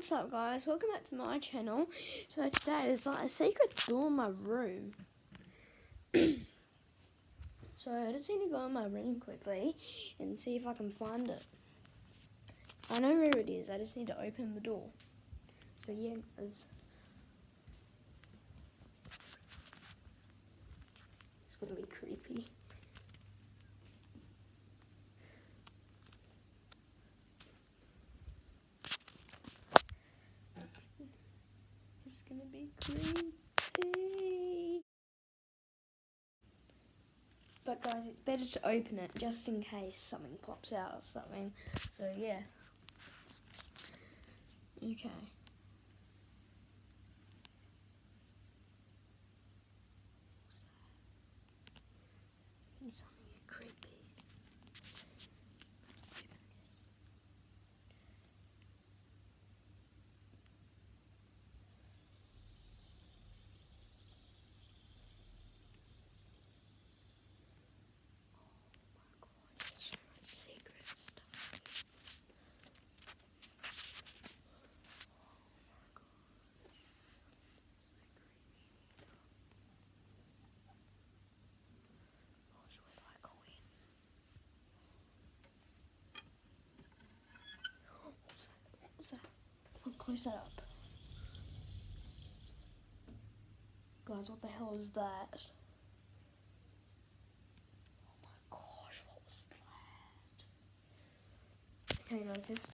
what's up guys? Welcome back to my channel. So today there's like a secret door in my room. so I just need to go in my room quickly and see if I can find it. I know where it is, I just need to open the door. So yeah, guys. It's gonna be creepy. It's gonna be creepy. But guys, it's better to open it just in case something pops out or something. So yeah. Okay. Something creepy. Let's open this. Oh my god, so much secret stuff. Oh my god. So creepy. Gosh, where do I go in? What's that? What's that? I'll close that up. Guys, what the hell is that? Oh my gosh, what was that? Okay guys, this